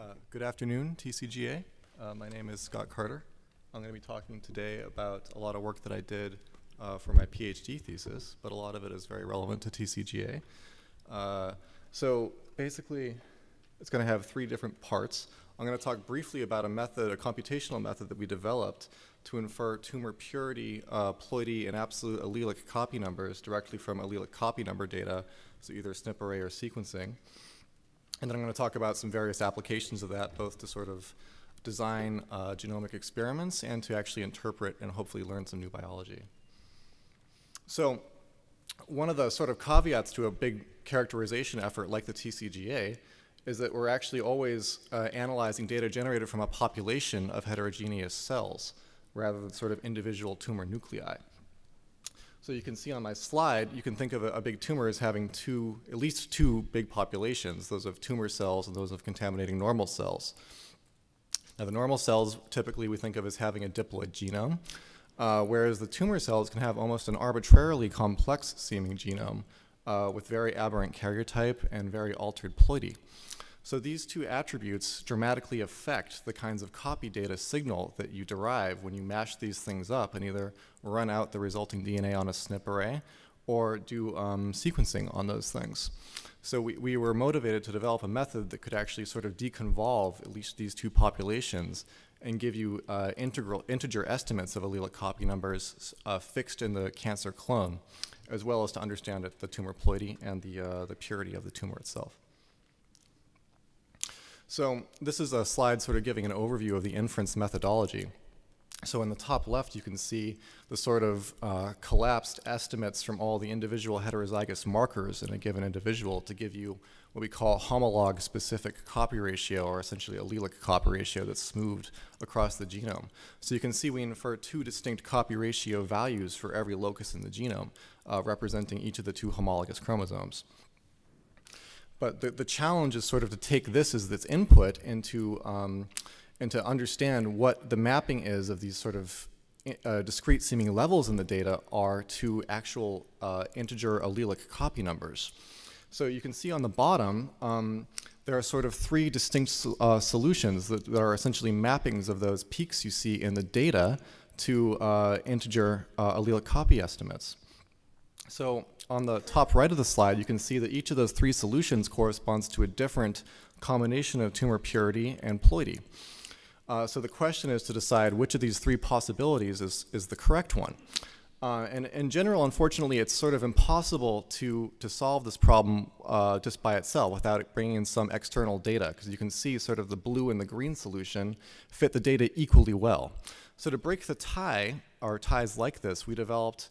Uh, good afternoon, TCGA. Uh, my name is Scott Carter. I'm going to be talking today about a lot of work that I did uh, for my PhD thesis, but a lot of it is very relevant to TCGA. Uh, so basically, it's going to have three different parts. I'm going to talk briefly about a method, a computational method that we developed to infer tumor purity, uh, ploidy, and absolute allelic copy numbers directly from allelic copy number data, so either SNP array or sequencing. And then I'm going to talk about some various applications of that, both to sort of design uh, genomic experiments and to actually interpret and hopefully learn some new biology. So one of the sort of caveats to a big characterization effort like the TCGA is that we're actually always uh, analyzing data generated from a population of heterogeneous cells rather than sort of individual tumor nuclei. So you can see on my slide, you can think of a, a, big tumor as having two, at least two big populations, those of tumor cells and those of contaminating normal cells. Now the normal cells typically we think of as having a diploid genome, uh, whereas the tumor cells can have almost an arbitrarily complex seeming genome uh, with very aberrant karyotype and very altered ploidy. So these two attributes dramatically affect the kinds of copy data signal that you derive when you mash these things up and either run out the resulting DNA on a SNP array or do um, sequencing on those things. So we, we were motivated to develop a method that could actually sort of deconvolve at least these two populations and give you uh, integral, integer estimates of allelic copy numbers uh, fixed in the cancer clone, as well as to understand it, the tumor ploidy and the, uh, the purity of the tumor itself. So this is a slide sort of giving an overview of the inference methodology. So in the top left, you can see the sort of uh, collapsed estimates from all the individual heterozygous markers in a given individual to give you what we call homolog specific copy ratio, or essentially allelic copy ratio that's smoothed across the genome. So you can see we infer two distinct copy ratio values for every locus in the genome, uh, representing each of the two homologous chromosomes. But the, the challenge is sort of to take this as its input into, um, and to understand what the mapping is of these sort of uh, discrete seeming levels in the data are to actual uh, integer allelic copy numbers. So you can see on the bottom, um, there are sort of three distinct uh, solutions that, that, are essentially mappings of those peaks you see in the data to uh, integer uh, allelic copy estimates. So on the top right of the slide, you can see that each of those three solutions corresponds to a different combination of tumor purity and ploidy. Uh, so the question is to decide which of these three possibilities is, is the correct one. Uh, and in general, unfortunately, it's sort of impossible to, to solve this problem uh, just by itself without bringing in some external data, because you can see sort of the blue and the green solution fit the data equally well. So to break the tie, or ties like this, we developed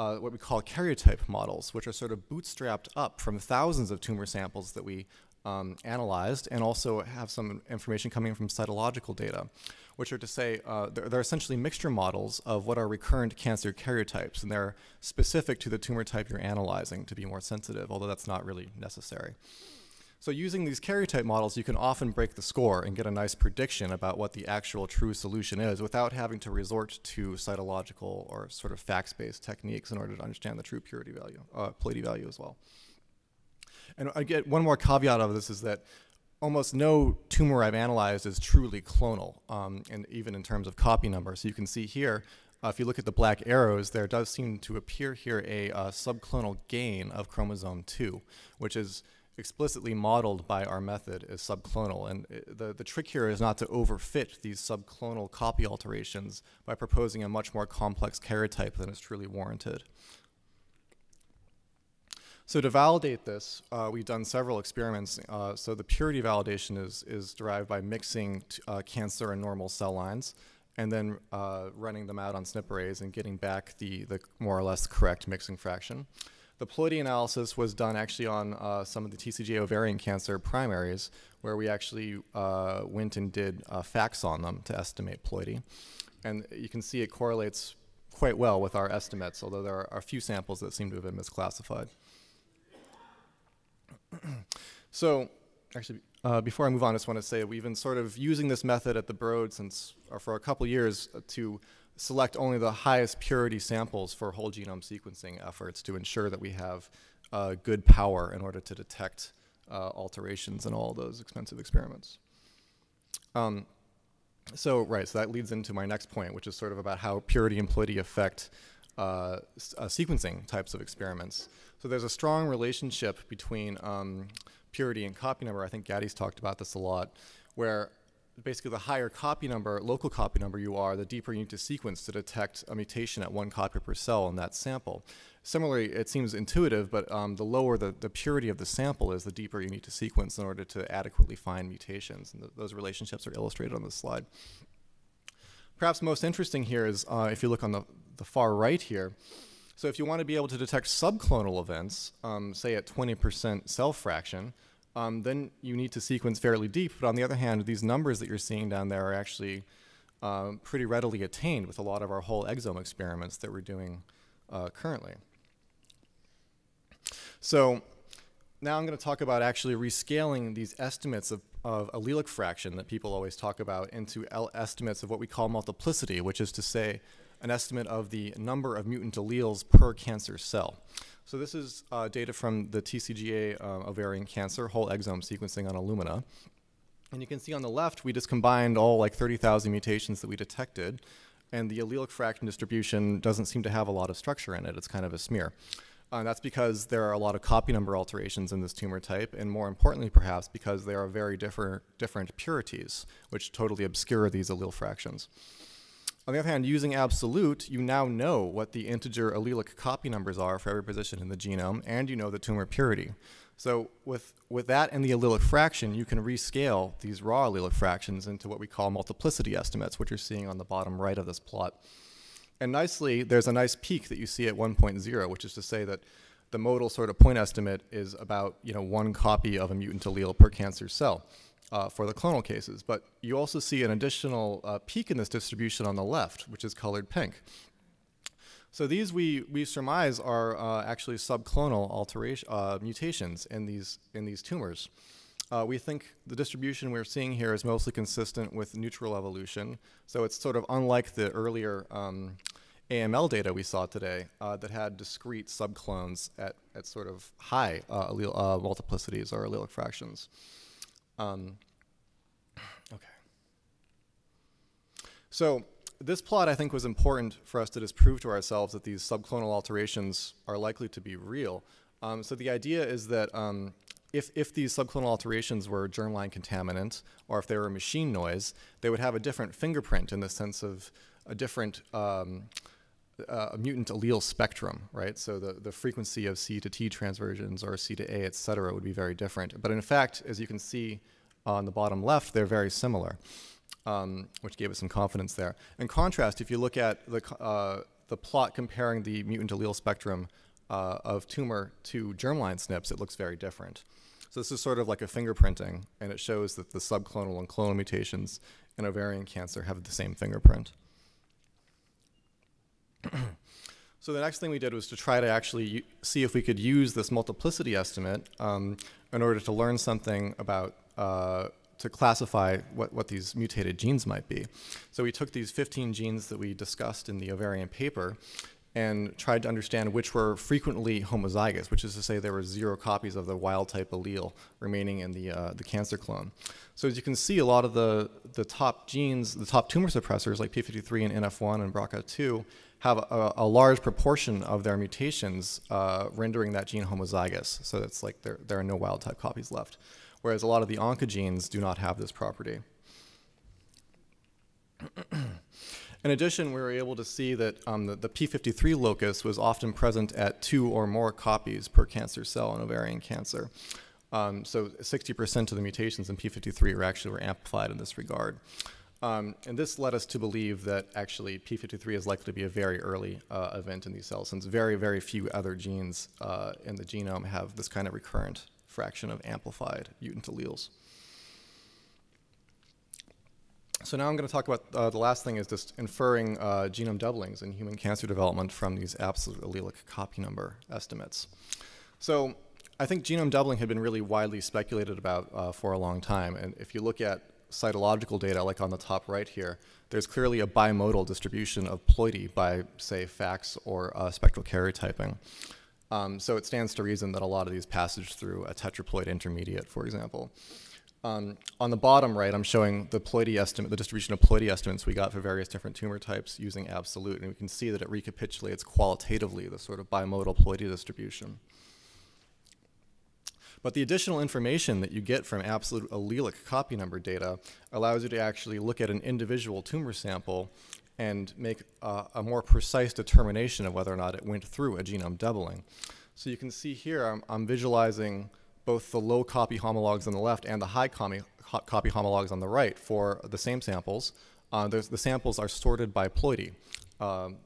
uh, what we call karyotype models, which are sort of bootstrapped up from thousands of tumor samples that we um, analyzed and also have some information coming from cytological data, which are to say uh, they're, they're, essentially mixture models of what are recurrent cancer karyotypes, and they're specific to the tumor type you're analyzing to be more sensitive, although that's not really necessary. So using these karyotype models, you can often break the score and get a nice prediction about what the actual true solution is without having to resort to cytological or sort of FACS-based techniques in order to understand the true purity value, uh, ploidy value as well. And again, one more caveat of this is that almost no tumor I've analyzed is truly clonal, um, and even in terms of copy number. So you can see here, uh, if you look at the black arrows, there does seem to appear here a uh, subclonal gain of chromosome 2, which is explicitly modeled by our method as subclonal. And the, the trick here is not to overfit these subclonal copy alterations by proposing a much more complex karyotype than is truly warranted. So to validate this, uh, we've done several experiments. Uh, so the purity validation is, is derived by mixing uh, cancer and normal cell lines and then uh, running them out on SNP arrays and getting back the, the more or less correct mixing fraction. The ploidy analysis was done actually on uh, some of the TCGA ovarian cancer primaries, where we actually uh, went and did uh, FACS on them to estimate ploidy. And you can see it correlates quite well with our estimates, although there are a few samples that seem to have been misclassified. so, actually, uh, before I move on, I just want to say we've been sort of using this method at the Broad since, for a couple years to select only the highest purity samples for whole genome sequencing efforts to ensure that we have uh, good power in order to detect uh, alterations in all those expensive experiments. Um, so, right, so that leads into my next point, which is sort of about how purity and ploidy affect uh, uh, sequencing types of experiments. So there's a strong relationship between um, purity and copy number. I think Gaddy's talked about this a lot, where basically the higher copy number, local copy number you are, the deeper you need to sequence to detect a mutation at one copy per cell in that sample. Similarly, it seems intuitive, but um, the lower the, the purity of the sample is, the deeper you need to sequence in order to adequately find mutations. And th those relationships are illustrated on this slide. Perhaps most interesting here is uh, if you look on the, the far right here, so if you want to be able to detect subclonal events, um, say at 20% cell fraction, um, then you need to sequence fairly deep. But on the other hand, these numbers that you're seeing down there are actually um, pretty readily attained with a lot of our whole exome experiments that we're doing uh, currently. So now I'm going to talk about actually rescaling these estimates of, of allelic fraction that people always talk about into estimates of what we call multiplicity, which is to say an estimate of the number of mutant alleles per cancer cell. So this is uh, data from the TCGA uh, ovarian cancer whole exome sequencing on Illumina. And you can see on the left, we just combined all like 30,000 mutations that we detected, and the allelic fraction distribution doesn't seem to have a lot of structure in it. It's kind of a smear. Uh, that's because there are a lot of copy number alterations in this tumor type, and more importantly, perhaps, because there are very different, different purities, which totally obscure these allele fractions. On the other hand, using absolute, you now know what the integer allelic copy numbers are for every position in the genome, and you know the tumor purity. So with, with that and the allelic fraction, you can rescale these raw allelic fractions into what we call multiplicity estimates, which you're seeing on the bottom right of this plot. And nicely, there's a nice peak that you see at 1.0, which is to say that the modal sort of point estimate is about you know, one copy of a mutant allele per cancer cell uh, for the clonal cases. But you also see an additional uh, peak in this distribution on the left, which is colored pink. So these we, we surmise are uh, actually subclonal alteration, uh, mutations in these, in these tumors. Uh, we think the distribution we're seeing here is mostly consistent with neutral evolution. So it's sort of unlike the earlier um, AML data we saw today uh, that had discrete subclones at, at sort of high allele, multiplicities or allelic fractions. Um, okay. So this plot, I think, was important for us to just prove to ourselves that these subclonal alterations are likely to be real. Um, so the idea is that um, if, if these subclonal alterations were germline contaminant, or if they were machine noise, they would have a different fingerprint in the sense of a different um, uh, mutant allele spectrum, right? So the, the frequency of C to T transversions or C to A, et cetera, would be very different. But in fact, as you can see on the bottom left, they're very similar, um, which gave us some confidence there. In contrast, if you look at the, uh, the plot comparing the mutant allele spectrum uh, of tumor to germline SNPs, it looks very different. So this is sort of like a fingerprinting, and it shows that the subclonal and clonal mutations in ovarian cancer have the same fingerprint. So the next thing we did was to try to actually see if we could use this multiplicity estimate um, in order to learn something about, uh, to classify what, what these mutated genes might be. So we took these 15 genes that we discussed in the ovarian paper and tried to understand which were frequently homozygous, which is to say there were zero copies of the wild type allele remaining in the, uh, the cancer clone. So as you can see, a lot of the, the top genes, the top tumor suppressors like P53 and NF1 and BRCA2 have a, a large proportion of their mutations uh, rendering that gene homozygous. So it's like there, there are no wild type copies left. Whereas a lot of the oncogenes do not have this property. In addition, we were able to see that um, the, the, P53 locus was often present at two or more copies per cancer cell in ovarian cancer. Um, so 60% of the mutations in P53 were actually were amplified in this regard. Um, and this led us to believe that actually P53 is likely to be a very early uh, event in these cells, since very, very few other genes uh, in the genome have this kind of recurrent fraction of amplified mutant alleles. So now I'm going to talk about uh, the last thing is just inferring uh, genome doublings in human cancer development from these absolute allelic copy number estimates. So I think genome doubling had been really widely speculated about uh, for a long time. And if you look at cytological data, like on the top right here, there's clearly a bimodal distribution of ploidy by, say, FACS or uh, spectral karyotyping. Um, so it stands to reason that a lot of these passage through a tetraploid intermediate, for example. Um, on the bottom right, I'm showing the ploidy estimate, the distribution of ploidy estimates we got for various different tumor types using absolute, and we can see that it recapitulates qualitatively the sort of bimodal ploidy distribution. But the additional information that you get from absolute allelic copy number data allows you to actually look at an individual tumor sample and make uh, a more precise determination of whether or not it went through a genome doubling. So you can see here I'm, I'm visualizing both the low copy homologs on the left and the high copy, copy homologs on the right for the same samples. Uh, the samples are sorted by ploidy um,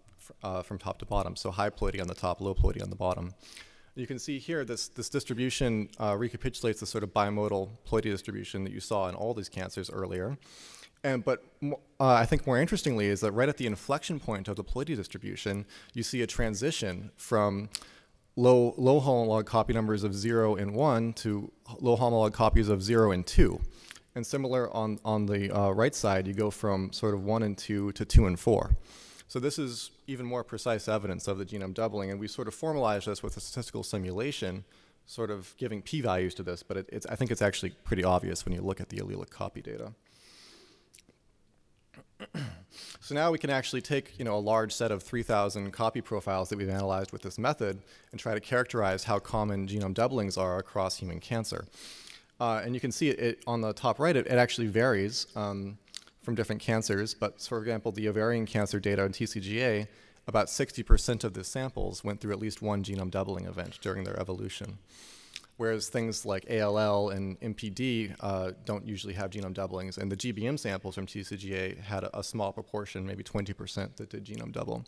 uh, from top to bottom. So high ploidy on the top, low ploidy on the bottom. You can see here this, this distribution uh, recapitulates the sort of bimodal ploidy distribution that you saw in all these cancers earlier. And, but uh, I think more interestingly is that right at the inflection point of the ploidy distribution, you see a transition from low, low homolog copy numbers of 0 and 1 to low homolog copies of 0 and 2. And similar on, on the uh, right side, you go from sort of 1 and 2 to 2 and 4. So this is even more precise evidence of the genome doubling, and we sort of formalized this with a statistical simulation, sort of giving p-values to this, but it, I think it's actually pretty obvious when you look at the allelic copy data. So now we can actually take you know, a large set of 3,000 copy profiles that we've analyzed with this method and try to characterize how common genome doublings are across human cancer. Uh, and you can see it, it, on the top right, it, it actually varies um, from different cancers. But for example, the ovarian cancer data in TCGA, about 60% of the samples went through at least one genome doubling event during their evolution whereas things like ALL and MPD uh, don't usually have genome doublings. And the GBM samples from TCGA had a, a small proportion, maybe 20% that did genome double.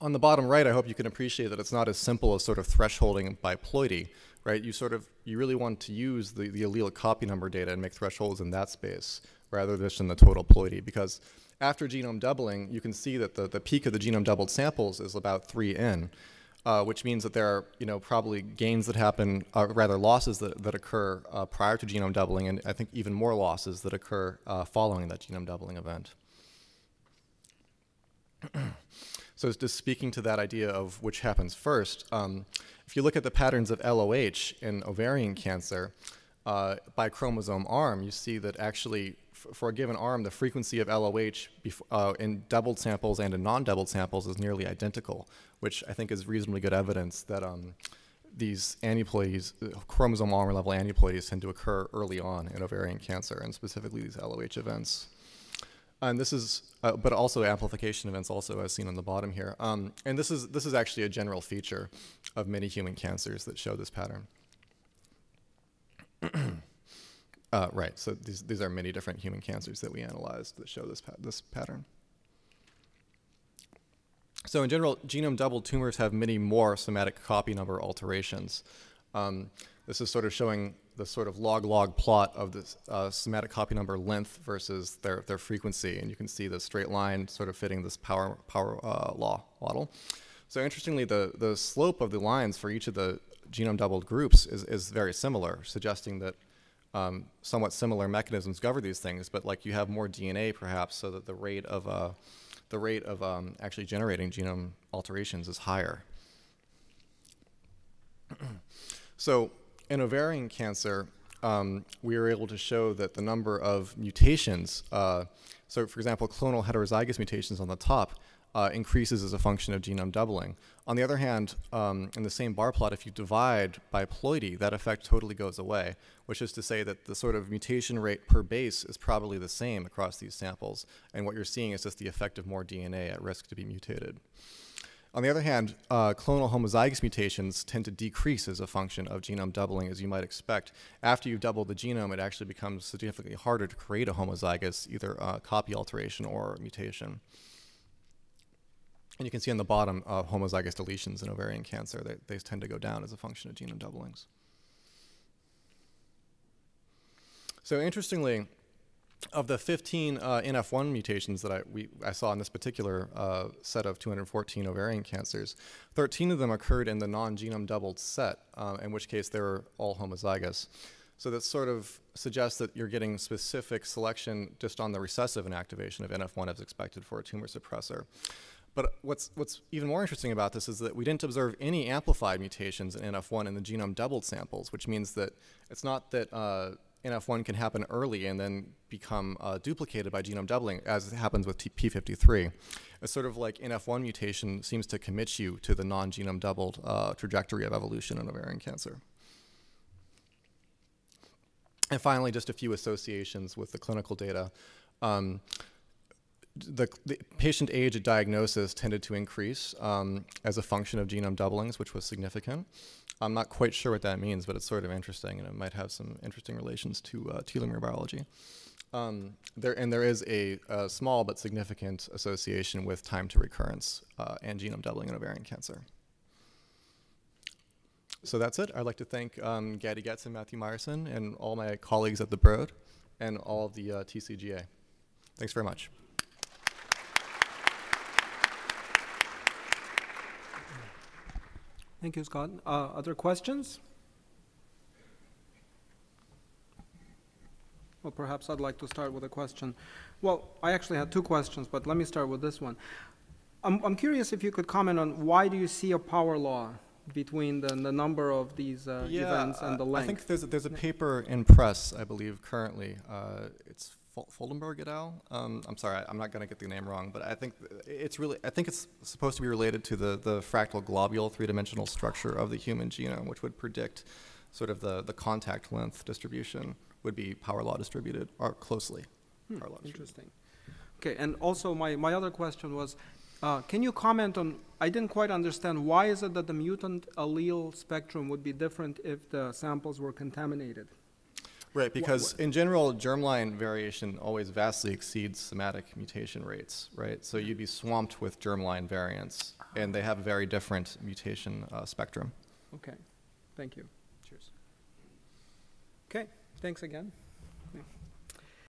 On the bottom right, I hope you can appreciate that it's not as simple as sort of thresholding by ploidy, right? You sort of, you really want to use the, the allelic copy number data and make thresholds in that space rather than just in the total ploidy because after genome doubling, you can see that the, the peak of the genome doubled samples is about 3n uh, which means that there are you know probably gains that happen, uh, rather losses that, that occur uh, prior to genome doubling, and I think even more losses that occur uh, following that genome doubling event. so just speaking to that idea of which happens first, um, if you look at the patterns of LOH in ovarian cancer, uh, by chromosome arm, you see that actually for a given arm, the frequency of LOH uh, in doubled samples and in non-doubled samples is nearly identical, which I think is reasonably good evidence that um, these aneuploidies, chromosome arm level aneuploidies tend to occur early on in ovarian cancer, and specifically these LOH events. And this is, uh, but also amplification events also as seen on the bottom here. Um, and this is, this is actually a general feature of many human cancers that show this pattern. Uh, right, so these, these are many different human cancers that we analyzed that show this, pa this pattern. So in general, genome doubled tumors have many more somatic copy number alterations. Um, this is sort of showing the sort of log-log plot of the uh, somatic copy number length versus their, their frequency. And you can see the straight line sort of fitting this power, power uh, law model. So interestingly, the, the slope of the lines for each of the genome doubled groups is, is very similar, suggesting that um, somewhat similar mechanisms govern these things, but like you have more DNA perhaps, so that the rate of uh, the rate of um, actually generating genome alterations is higher. so in ovarian cancer, um, we were able to show that the number of mutations, uh, so for example, clonal heterozygous mutations on the top, uh, increases as a function of genome doubling. On the other hand, um, in the same bar plot, if you divide by ploidy, that effect totally goes away, which is to say that the sort of mutation rate per base is probably the same across these samples, and what you're seeing is just the effect of more DNA at risk to be mutated. On the other hand, uh, clonal homozygous mutations tend to decrease as a function of genome doubling, as you might expect. After you've doubled the genome, it actually becomes significantly harder to create a homozygous, either uh, copy alteration or mutation. And you can see on the bottom uh, homozygous deletions in ovarian cancer, they, they tend to go down as a function of genome doublings. So interestingly, of the 15 uh, NF1 mutations that I, we, I saw in this particular uh, set of 214 ovarian cancers, 13 of them occurred in the non-genome doubled set, uh, in which case they were all homozygous. So that sort of suggests that you're getting specific selection just on the recessive inactivation of NF1 as expected for a tumor suppressor. But what's, what's even more interesting about this is that we didn't observe any amplified mutations in NF1 in the genome doubled samples, which means that it's not that uh, NF1 can happen early and then become uh, duplicated by genome doubling, as happens with P53. It's sort of like NF1 mutation seems to commit you to the non-genome doubled uh, trajectory of evolution in ovarian cancer. And finally, just a few associations with the clinical data. Um, the, the patient age at diagnosis tended to increase um, as a function of genome doublings, which was significant. I'm not quite sure what that means, but it's sort of interesting, and it might have some interesting relations to uh, telomere biology. Um, there, and there is a, a, small but significant association with time to recurrence uh, and genome doubling in ovarian cancer. So that's it. I'd like to thank um, Gaddy Getz and Matthew Meyerson and all my colleagues at the Broad and all of the uh, TCGA. Thanks very much. Thank you, Scott. Uh, other questions? Well, perhaps I'd like to start with a question. Well, I actually had two questions, but let me start with this one. I'm, I'm curious if you could comment on why do you see a power law between the, the number of these uh, yeah, events and the length? I think there's a, there's a paper in press, I believe, currently. Uh, it's Fudenberg et al. Um, I'm sorry, I'm not going to get the name wrong, but I think it's really I think it's supposed to be related to the the fractal globule three-dimensional structure of the human genome, which would predict sort of the the contact length distribution would be power law distributed or closely Hmm, power law distributed. Interesting. Okay, and also my, my other question was, uh, can you comment on, I didn't quite understand, why is it that the mutant allele spectrum would be different if the samples were contaminated? Right, because in general, germline variation always vastly exceeds somatic mutation rates, right? So you'd be swamped with germline variants, and they have a very different mutation uh, spectrum. Okay, thank you. Cheers. Okay, thanks again.